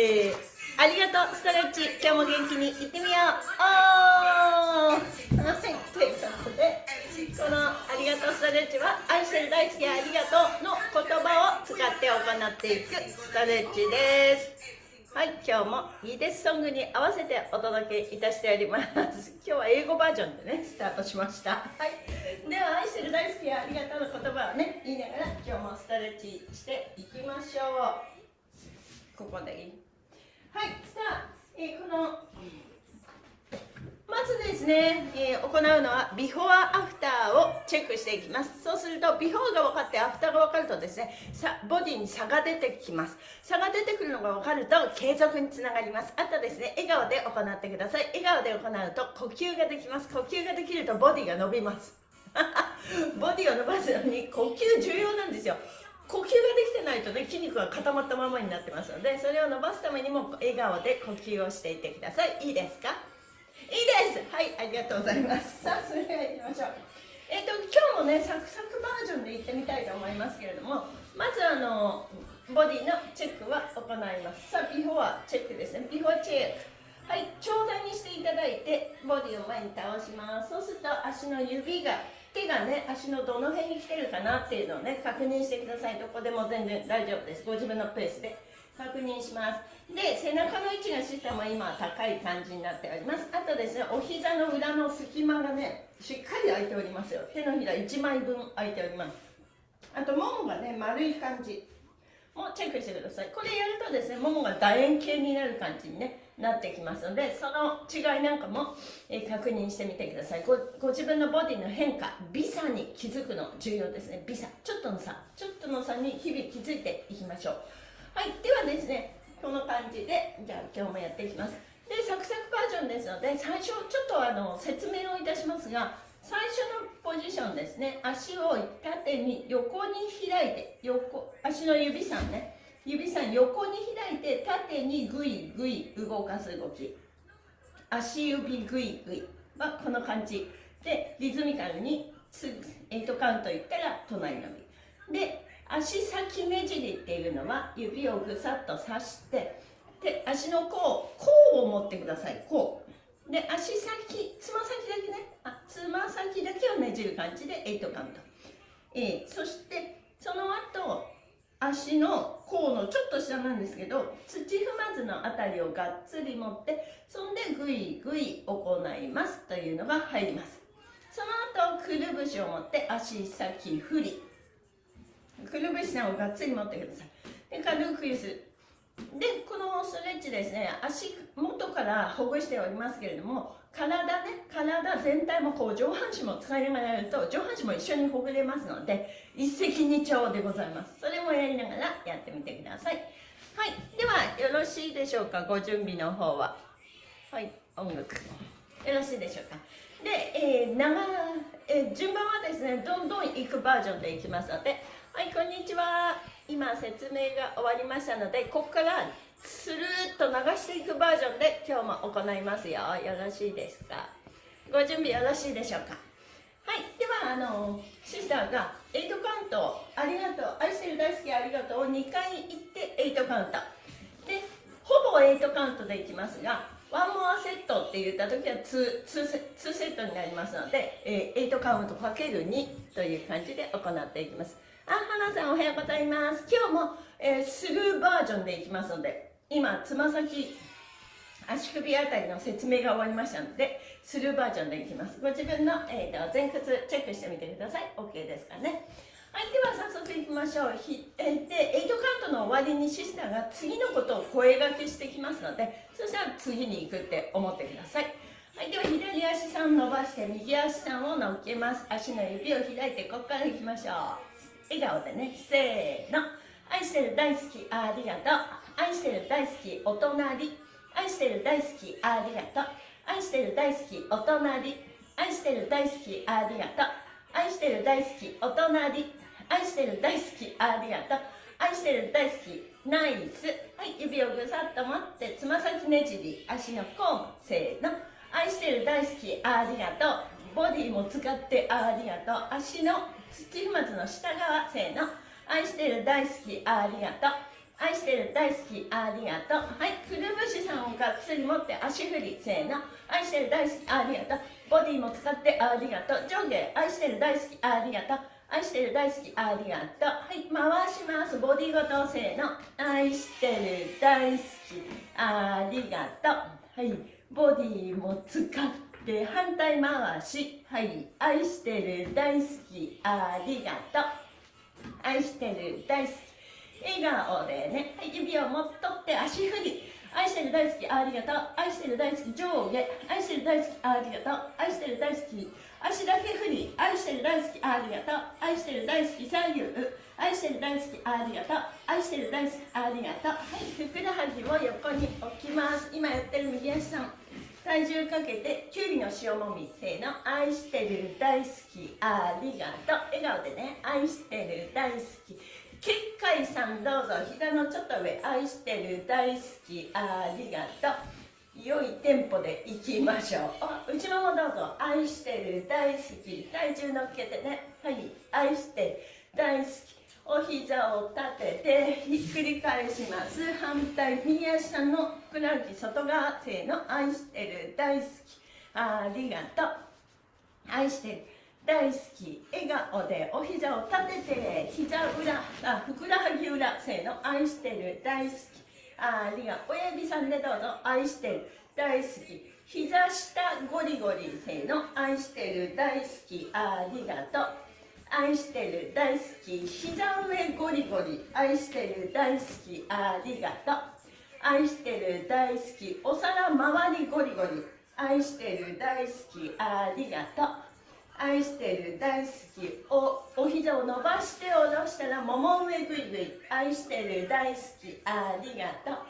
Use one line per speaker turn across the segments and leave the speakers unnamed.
ました。えー、ありがとう、ストレッチ。今日も元気にいってみよう。おーはい、ということで、このありがとうストレッチは、愛してる大好きありがとうの言葉を使って行っていくストレッチです。はい、今日もいいですソングに合わせてお届けいたしております。今日は英語バージョンでね、スタートしました。はい。では、愛してる大好きやありがとうの言葉をね、言いながら今日もストレッチしていきましょう。ここでいいはい、さあ、えー、このまずですね、えー、行うのはビフォーアフターをチェックしていきます。そうするとビフォーが分かってアフターが分かるとですねさボディに差が出てきます。差が出てくるのが分かると継続につながります。あとですね笑顔で行ってください。笑顔で行うと呼吸ができます。呼吸ができるとボディが伸びます。ボディを伸ばすのに呼吸重要なんですよ。呼吸ができてないとね筋肉が固まったままになってますのでそれを伸ばすためにも笑顔で呼吸をしていってください。いいですか？いいです！はいありがとうございます。さあそれではいきましょう。えっ、ー、と今日もねサクサクバージョンでいってみたいと思いますけれどもまずあのボディのチェックは行います。さあビフォーチェックですね。ビフォーチェック。はい長座にしていただいてボディを前に倒します。そうすると足の指が手がね足のどの辺に来てるかなっていうのをね確認してください。どこでも全然大丈夫です。ご自分のペースで。確認します。で背中の位置が下も今高い感じになっております。あとですねお膝の裏の隙間がねしっかり開いておりますよ。手のひら1枚分開いております。あとももがね丸い感じ。もチェックしてください。これやるとですねももが楕円形になる感じに、ね、なってきますのでその違いなんかも、え確認してみてください。ご自分のボディの変化微差に気づくの重要ですね。微差。ちょっとの差。ちょっとの差に日々気づいていきましょう。はい。ではですねこの感じでじゃあ今日もやっていきます。でサクサクバージョンですので最初ちょっとあの説明をいたしますが最初のポジションですね。足を縦に横に開いて横足の指さんね。指さん横に開いて縦にグイグイ動かす動き。足指グイグイ。はこの感じ。でリズミカルに8カウントいったら隣のびで足先ねじりっていうのは指をぐさっと刺してで足の甲甲を持ってください。甲。で足先つま先だけね。あつま先だけをねじる感じで8カウント、えー、そしてその後足の甲のちょっと下なんですけど土踏まずのあたりをがっつり持ってそんでぐいぐい行いますというのが入ります。その後くるぶしを持って足先振り。くるぶしさんをがっつり持ってください。で軽くゆすでこのストレッチですね足元からほぐしておりますけれども体ね体全体もこう上半身も使いながらやると上半身も一緒にほぐれますので一石二鳥でございます。それもやりながらやってみてください。はい。ではよろしいでしょうか？ご準備の方は。はい。音楽。よろしいでしょうか？で、えー、長えー、順番はですねどんどんいくバージョンでいきますので。はい、こんにちは。今説明が終わりましたので、ここからスルーッと流していくバージョンで今日も行いますよ。よろしいですか？ご準備よろしいでしょうか？はい、では、あの、シスターが8カウント、ありがとう、愛してる大好きありがとうを2回言って8カウント。で、ほぼ8カウントでいきますが、ワンモアセットって言った時は 2, 2, 2セットになりますので、えー、8カウントかける2という感じで行っていきます。あ、花さんおはようございます。今日も、えー、スルーバージョンでいきますので、今、つま先、足首あたりの説明が終わりましたので、スルーバージョンでいきます。ご自分の、えーと、前屈チェックしてみてください。OK ですかね。はい、では早速いきましょう。ひえー、で、8カウントの終わりにシスターが次のことを声がけしてきますので、そしたら次に行くって思ってください。はい、では左足さん伸ばして、右足さんを乗っけます。足の指を開いて、ここから行きましょう。笑顔でねせーの愛してる大好きありがとう愛してる大好きお隣。愛してる大好きありがとう。愛してる大好きお隣。愛してる大好きありがとう。愛してる大好きお隣。愛してる大好きありがとう。愛してる大好きナイス。はい指をぐさっと持ってつま先ねじり足の甲もせーの。愛してる大好きありがとう。ボディも使ってありがとう。足の土踏まずの下側せーの。愛してる大好きありがとう。愛してる大好きありがとうはいくるぶしさんをがっつり持って足振りせーの。愛してる大好きありがとうボディも使ってありがとう上下愛してる大好きありがとう愛してる大好きありがとうはい回しますボディごとせーの。愛してる大好きありがとうはいボディも使って反対回し。はい愛してる大好きありがとう愛してる大好き笑顔でね、はい、指をもっとって足振り愛してる大好きありがとう。愛してる大好き上下。愛してる大好きありがとう。愛してる大好き足だけ振り愛してる大好きありがとう。愛してる大好き左右愛してる大好きありがとう。愛してる大好きありがとう。はいふくらはぎを横に置きます。今やってる右足さん。体重かけてきゅうりの塩もみせーの。愛してる大好きありがとう。笑顔でね愛してる大好き。結界さんどうぞ膝のちょっと上愛してる大好きありがとう。良いテンポでいきましょう。あ内ももどうぞ。愛してる大好き。体重乗っけてね。はい。愛して大好きお膝を立ててひっくり返します。反対右足のふくらはぎ。外側せーの愛してる大好き。ありがとう。愛してる。大好き。笑顔でお膝を立てて膝裏あふくらはぎ裏せーの愛してる。大好き。ありが親指さんでどうぞ。愛してる。大好き。膝下ゴリゴリせーの愛してる。大好き。ありがとう。愛してる。大好き。膝上ゴリゴリ愛してる。大好き。ありがとう。愛してる。大好き。お皿周りゴリゴリ愛してる。大好き。ありがとう。愛してる大好き。おお膝を伸ばして下ろしたらもも上ぐいぐい。愛してる大好き。ありがとう。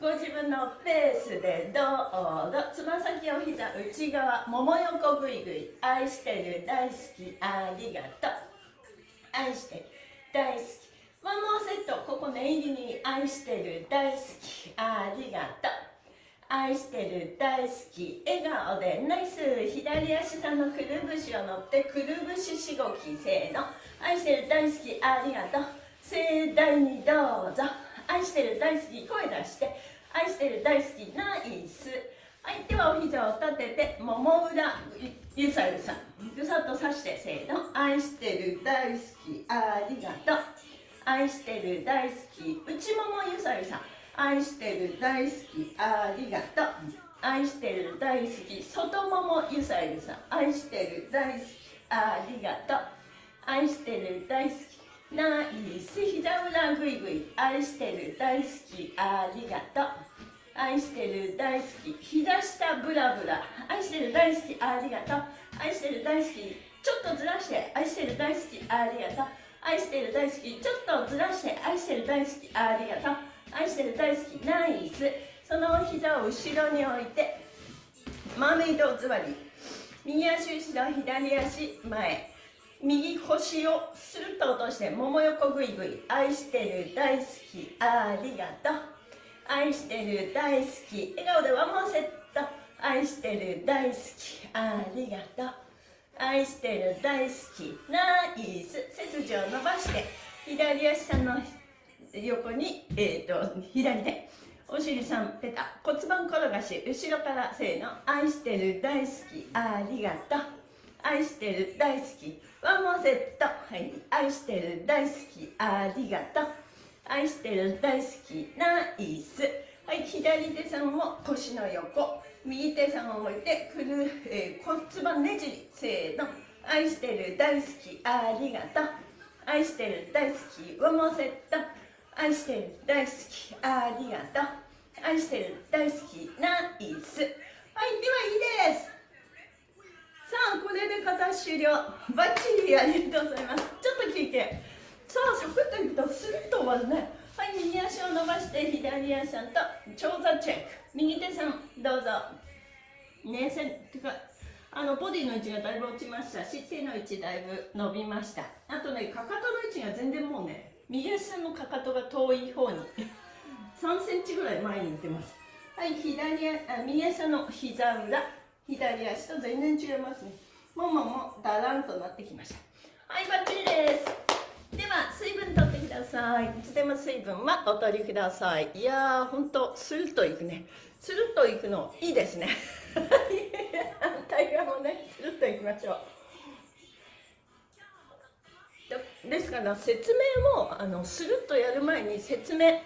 ご自分のペースでどうぞ。つま先お膝内側もも横ぐいぐい。愛してる大好き。ありがとう。愛してる大好き。ワンモーセット。ここ念入りに。愛してる大好き。ありがとう。愛してる大好き笑顔でナイス左足さんのくるぶしを乗ってくるぶししごきせーの。愛してる大好きありがとう。盛大にどうぞ。愛してる大好き声出して。愛してる大好きナイス。はいではお膝を立ててもも裏ゆさゆさん。ぐさっとさしてせーの。愛してる大好きありがとう。愛してる大好き内ももゆさゆさん。愛してる大好き。ありがとう。愛してる大好き。外ももゆさゆさ愛してる大好き。ありがとう。愛してる大好き。ナイス膝裏ぐいぐい。愛してる大好き。ありがとう。愛してる大好き。膝下ブラブラ。愛してる大好き。ありがとう。愛してる大好き。ちょっとずらして。愛してる大好き。ありがとう。愛してる大好き。ちょっとずらして。愛してる大好き。ありがとう。愛してる大好きナイス。その膝を後ろに置いてマーメイド座り。右足後ろ左足前。右腰をスルッと落としてもも横ぐいぐい。愛してる大好きありがとう。愛してる大好き。笑顔でワンモーセット。愛してる大好きありがとう。愛してる大好きナイス。背筋を伸ばして左足さんの横に、えーと、左手。お尻さんペタ。骨盤転がし後ろからせーの。愛してる大好き。ありがとう。愛してる大好き。ワンモーセット。はい。愛してる大好き。ありがとう。愛してる大好き。ナイス。はい。左手さんを腰の横。右手さんを置いてくる、えー、骨盤ねじり。せーの。愛してる大好き。ありがとう。愛してる大好き。ワンモーセット。愛してる。大好き。ありがとう。愛してる。大好き。ナイス。はいではいいです。さあこれで片終了。バッチリありがとうございます。ちょっと聞いて。さあサクッといくとスルッと終わるね。はい右足を伸ばして左足と長座チェック。右手さんどうぞ。ねせてかあのボディの位置がだいぶ落ちましたし手の位置だいぶ伸びました。あとねかかとの位置が全然もうね右足さんのかかとが遠い方に。3センチぐらい前に行ってます。はい左あ右足の膝裏。左足と全然違いますね。もももだらんとなってきました。はいバッチリです。では水分取ってください。いつでも水分はお取りください。いやーほんとスルッといくね。スルッといくのいいですね。反対側もねスルッといきましょう。ですから説明もあのスルッとやる前に説明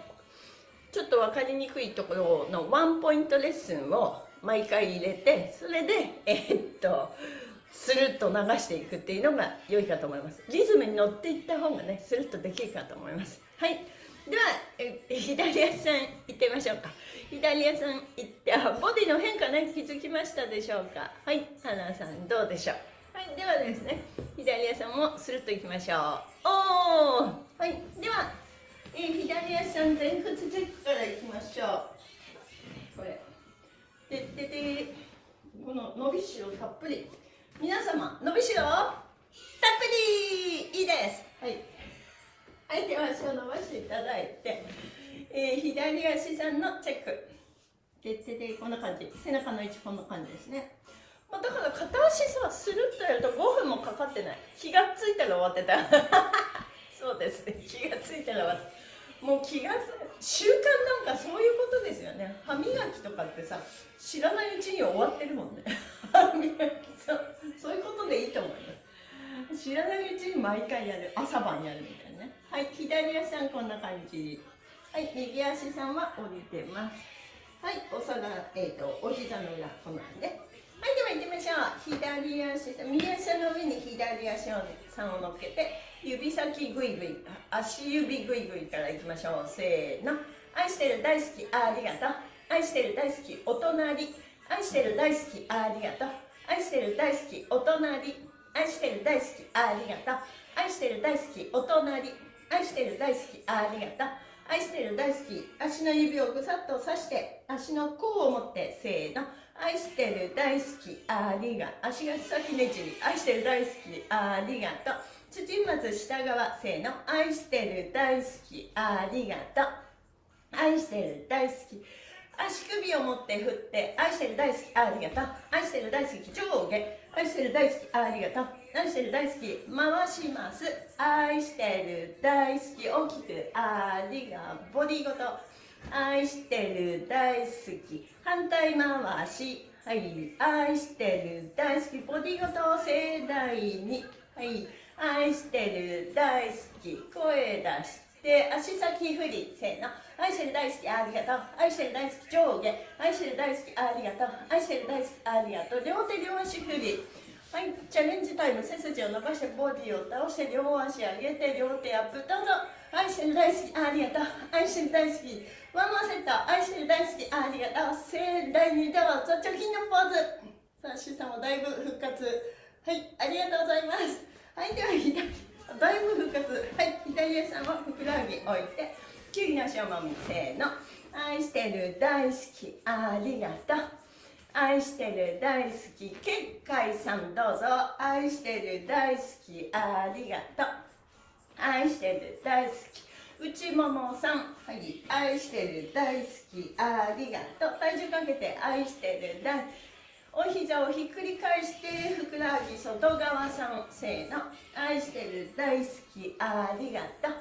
ちょっと分かりにくいところのワンポイントレッスンを毎回入れてそれでえー、っとスルッと流していくっていうのが良いかと思います。リズムに乗っていった方がねスルッとできるかと思います。はい。では左足さん行ってみましょうか。左足さん行ってあボディの変化ね気づきましたでしょうか。はい。花さんどうでしょう。はい。ではですね左足もスルッとい。きましょうおおはいでは、えー、左足さん前屈チェックからいきましょう。これでででこの伸びしろたっぷり。皆様伸びしろたっぷりいいです。はい。はい。手足を伸ばしていただいて、えー、左足さんのチェック。でででこんな感じ背中の位置こんな感じですね。だから片足さスルッとやると5分もかかってない。気がついたら終わってた。そうですね。気がついたら終わってもう気がつ習慣なんかそういうことですよね。歯磨きとかってさ知らないうちに終わってるもんね。歯磨きそうそういうことでいいと思います。知らないうちに毎回やる。朝晩やるみたいなね。はい左足さんこんな感じ。はい右足さんは降りてます。はいお皿えっ、ー、とお膝の裏こんなんで、はいでは行ってみましょう。左足右足の上に左足をさんを乗っけて指先グイグイ足指グイグイからいきましょう。せーの。愛してる大好きありがとう愛してる大好きお隣愛してる大好きありがとう愛してる大好きお隣愛してる大好きありがとう愛してる大好きお隣愛してる大好きありがとう愛してる大好き足の指をぐさっと刺して足の甲を持ってせーの愛してる大好きありが足が先ねじり。愛してる大好きありがとう。土まず下側せーの。愛してる大好きありがとう。愛してる大好き。足首を持って振って愛してる大好きありがとう。愛してる大好き上下。愛してる大好きありがとう。愛してる大好き回します。愛してる大好き大きくありがボディごと。愛してる大好き反対回し。はい愛してる大好きボディごと盛大に。はい愛してる大好き声出して足先振りせーの。愛してる大好きありがとう。愛してる大好き上下。愛してる大好きありがとう。愛してる大好きありがとう。両手両足振り。はいチャレンジタイム背筋を伸ばしてボディを倒して両足上げて両手アップ。どうぞ。愛してる大好きありがとう。愛してる大好き。ワンモアセット愛してる大好きありがとう。盛大にどうぞ貯金のポーズ。さあシさんもだいぶ復活。はいありがとうございます。はいでは左だいぶ復活。はい左足さんはふくらはぎ置いてきゅうりの塩もみせーの。愛してる大好きありがとう。愛してる大好き結界さんどうぞ。愛してる大好きありがとう。愛してる大好き内ももさん。はい。愛してる大好き。ありがとう。体重かけて愛してる大お膝をひっくり返してふくらはぎ外側さん。せーの。愛してる大好き。ありがとう。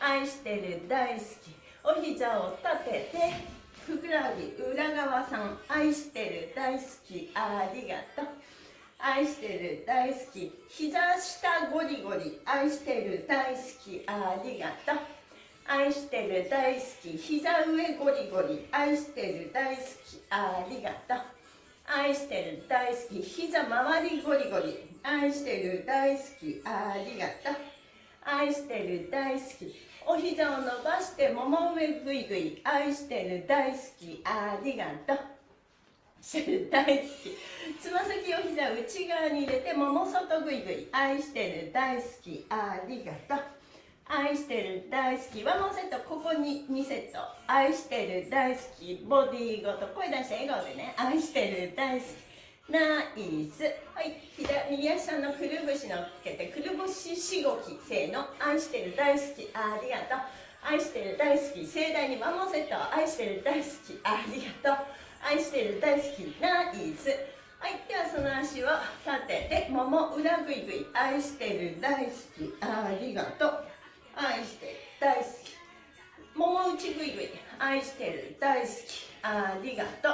愛してる大好き。お膝を立ててふくらはぎ裏側さん。愛してる大好き。ありがとう。愛してる大好き。膝下ゴリゴリ。愛してる大好き。ありがとう愛してる大好き。膝上ゴリゴリ。愛してる大好き。ありがとう。愛してる大好き。膝周りゴリゴリ。愛してる大好き。ありがとう。愛してる大好き。お膝を伸ばしてもも上ぐいぐい愛してる大好き。ありがとう。してる大好き。つま先お膝内側に入れてもも外ぐいぐい愛してる大好き。ありがとう。愛してる大好き。ワンモセットここに2セット。愛してる大好き。ボディーごと声出して笑顔でね。愛してる大好き。ナイス。はい。左右足のくるぶし乗っけてくるぶししごきせーの。愛してる大好き。ありがとう。愛してる大好き。盛大にワンモンセット。愛してる大好き。ありがとう。愛してる大好き。ナイス。はい。ではその足を立ててもも裏ぐいぐい。愛してる大好き。ありがとう。愛してる。大好き。もも内ぐいぐい愛してる。大好き。ありがとう。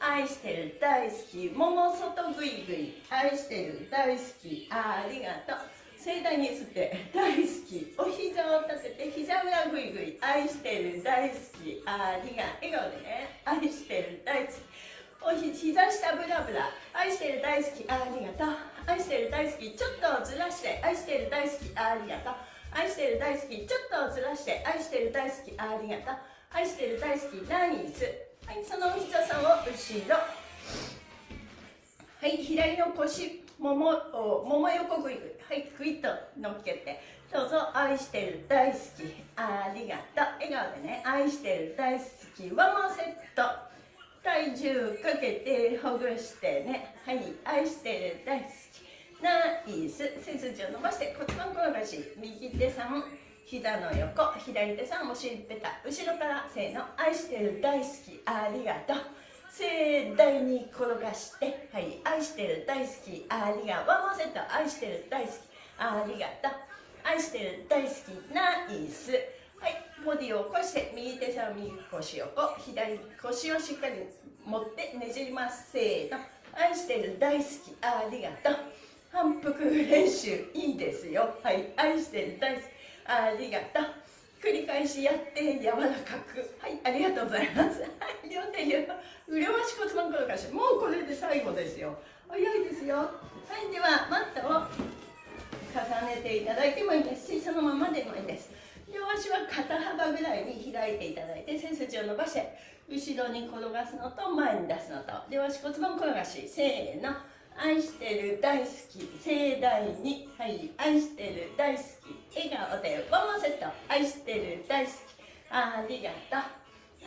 愛してる。大好き。もも外ぐいぐい。愛してる。大好き。ありがとう。盛大に吸って。大好き。お膝を立てて膝裏ぐいぐい。愛してる。大好き。ありが笑顔でね。愛してる。大好き。おひ膝下ブラブラ。愛してる。大好き。ありがとう。愛してる。大好き。ちょっとずらして。愛してる。大好き。ありがとう。愛してる大好き。ちょっとずらして愛してる大好き。ありがとう。愛してる大好きナイスはいそのお膝さんを後ろ。はい左の腰もももも横ぐいぐい。はいグイッと乗っけて。どうぞ愛してる大好き。ありがとう。笑顔でね愛してる大好きワンモセット。体重かけてほぐしてね。はい愛してる大好き。ナイス。背筋を伸ばして骨盤転がし右手さん膝の横。左手さんお尻ペタ後ろからせーの愛してる大好きありがとう。盛大に転がしてはい愛してる大好きありがとう。ワンセット愛してる大好きありがとう。愛してる大好きナイス。はいボディを起こして右手さん右腰横左腰をしっかり持ってねじります。せーの。愛してる大好きありがとう。反復練習いいですよ。はい愛してる大好き。ありがとう。繰り返しやって柔らかく。はいありがとうございます。はい両手両両足骨盤転がしもうこれで最後ですよ。早いですよ。はいではマットを重ねていただいてもいいですしそのままでもいいです。両足は肩幅ぐらいに開いていただいて背筋を伸ばして後ろに転がすのと前に出すのと両足骨盤転がし。せーの。愛してる大好き盛大に。はい。愛してる大好き笑顔でワンモセット。愛してる大好き。ありがとう。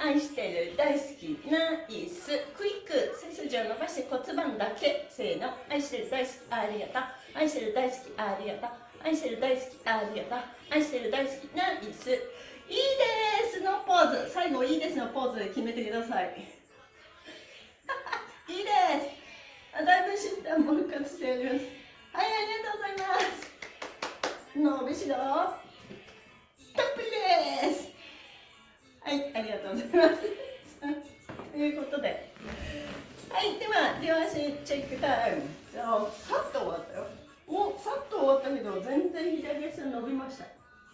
愛してる大好きナイス。クイック背筋を伸ばして骨盤だけ。せーの。愛してる大好きありがとう。愛してる大好きありがとう。愛してる大好きありがとう。愛してる大好きナイス。いいですのポーズ。最後いいですのポーズで決めてください。いいですだいぶシステム復活しております。はいありがとうございます。伸びしろたっぷりです。はいありがとうございます。ということで。はいでは両足チェックタイム。さっと終わったよ。もうさっと終わったけど全然左足伸びました。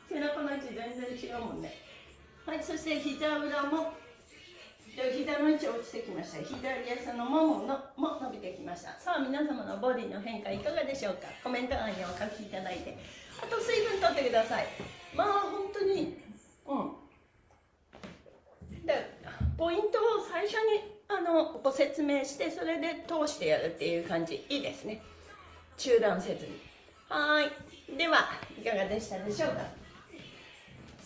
背中の位置全然違うもんね。はいそして膝裏も膝の位置落ちてきました。左足のもものも伸びてきました。さあ皆様のボディの変化いかがでしょうか？コメント欄にお書きいただいて。あと水分とってください。まあ本当にうん。でポイントを最初にあのご説明してそれで通してやるっていう感じ。いいですね。中断せずに。はい。ではいかがでしたでしょうか？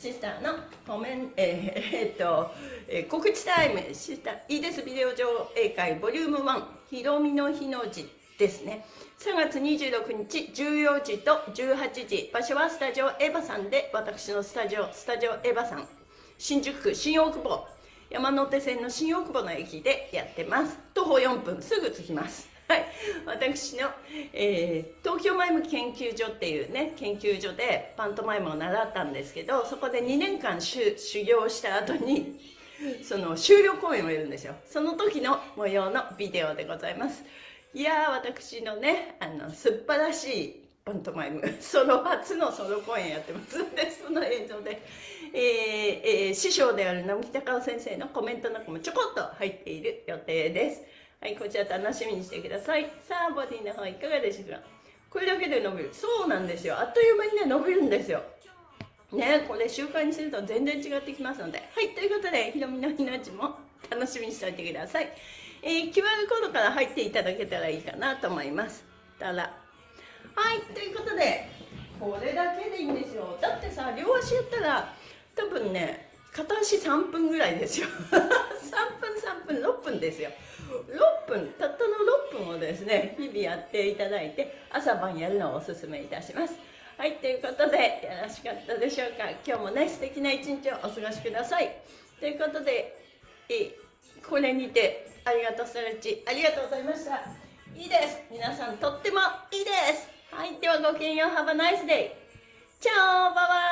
シスターのコメン、えー、えー、っと、えー、告知タイム、シスター、いいですビデオ上映会ボリューム1、ひろみの日の字ですね。3月26日14時と18時、場所はスタジオエヴァさんで、私のスタジオ、スタジオエヴァさん、新宿区新大久保、山手線の新大久保の駅でやってます。徒歩4分、すぐ着きます。はい、私の、えー、東京マイム研究所っていうね研究所でパントマイムを習ったんですけどそこで2年間修行した後に その終了公演をやるんですよ。その時の模様のビデオでございます。いやー私のねあの素晴らしいパントマイム。ソロ初のソロ公演やってます。ん でその映像で、えーえー、師匠である直木隆夫先生のコメントなんかもちょこっと入っている予定です。はい、こちら楽しみにしてください。さあ、ボディの方いかがでしょうか？これだけで伸びる。そうなんですよ。あっという間にね、伸びるんですよ。ね、これ習慣にすると全然違ってきますので。はい、ということで、ひろみの日の字も楽しみにしておいてください。えー、QR コードから入っていただけたらいいかなと思います。たら。はい、ということで、これだけでいいんですよ。だってさ、両足やったら、多分ね、片足3分ぐらいですよ。3分3分6分ですよ。6分たったの6分をですね日々やっていただいて朝晩やるのをおすすめいたします。はいということでよろしかったでしょうか。今日もね素敵な一日をお過ごしください。ということでえこれにてありがとうストレッチありがとうございました。いいです。皆さんとってもいいです。はいではごきげんよう Have a nice day チャオバイバイ。